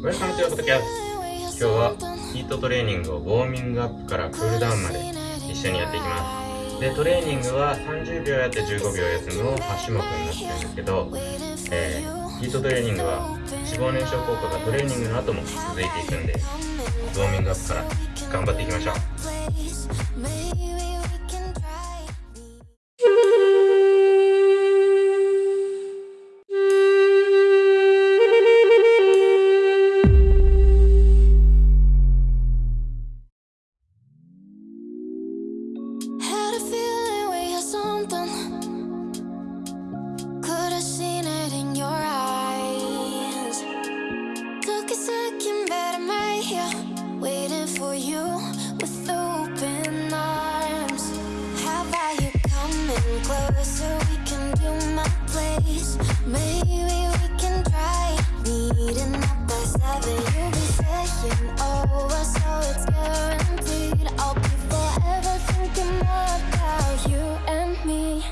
Welcome to your podcast 今日はヒートトレーニングをウォーミングアップからクールダウンまで一緒にやっていきます。でトレーニングは30秒やって15秒休むを8種目になってるんですけど、えー、ヒートトレーニングは脂肪燃焼効果がトレーニングの後も続いていくんでウォーミングアップから頑張っていきましょう。something. Could have seen it in your eyes. Took a second, but I'm right here Waiting for you with open arms. How about you coming closer? We can do my place. Maybe we can try meeting up by seven. You'll be saying over, so it's guaranteed I'll be thinking about you and me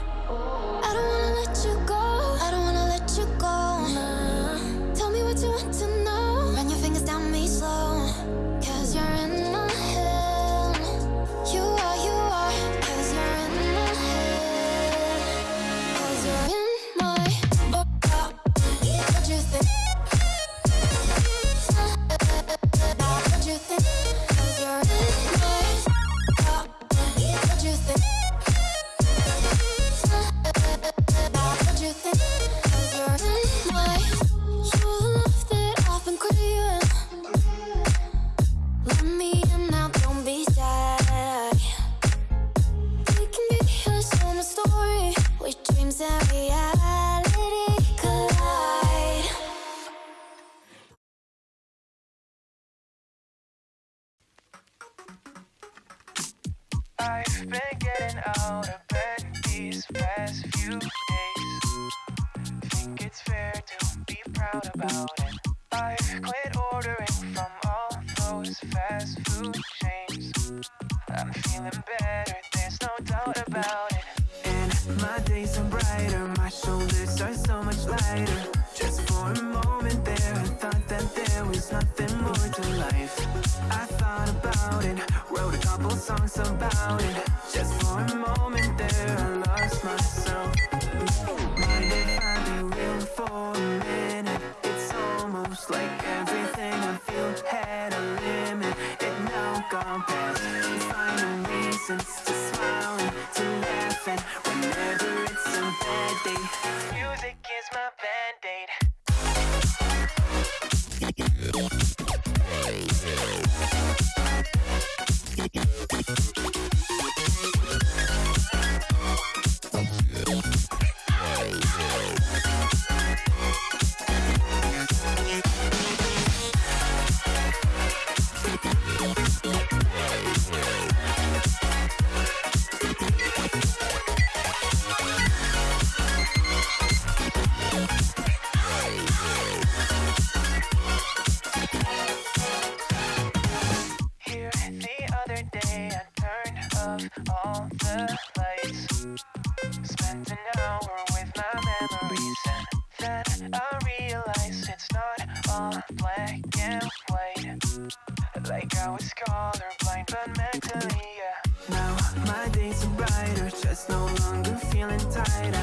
I've been getting out of bed these past few days. Think it's fair to be proud about it. I've quit ordering from all those fast food chains. I'm feeling better, there's no doubt about it. And my days are brighter, my shoulders are so much lighter. Just for a moment there, I thought that there was nothing more to life. I thought about it couple songs about it Just for a moment there I lost myself Mind if I be real for a minute? black and white Like I was colorblind but mentally, yeah Now my days are brighter, just no longer feeling tired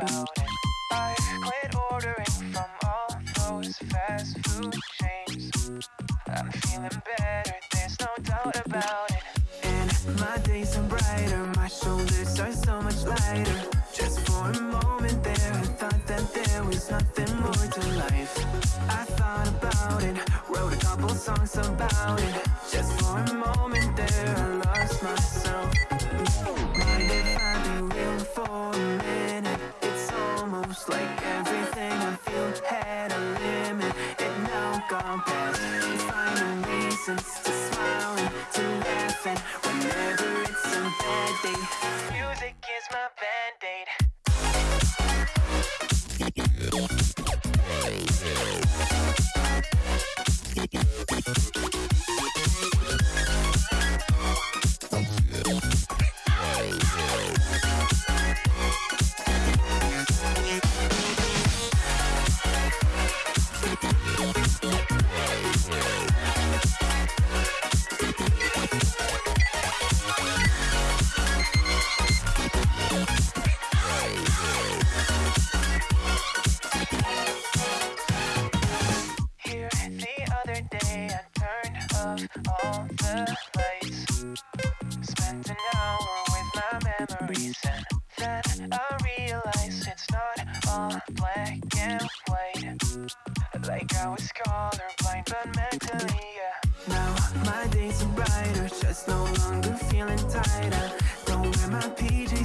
about it. I quit ordering from all those fast food chains. I'm feeling better, there's no doubt about it. And my days are brighter, my shoulders are so much lighter. Just for a moment there, I thought that there was nothing more to life. I thought about it, wrote a couple songs about it. Gone past. Memories, then I realized it's not all black and white. Like I was colorblind, but mentally, yeah. Now my days are brighter, just no longer feeling tired. Don't wear my PJs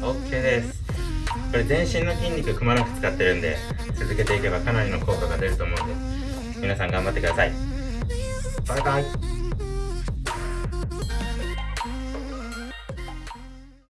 OK です。これ全身の筋肉くまなく使ってるんで続けていけばかなりの効果が出ると思うんで皆さん頑張ってください。バイバイ。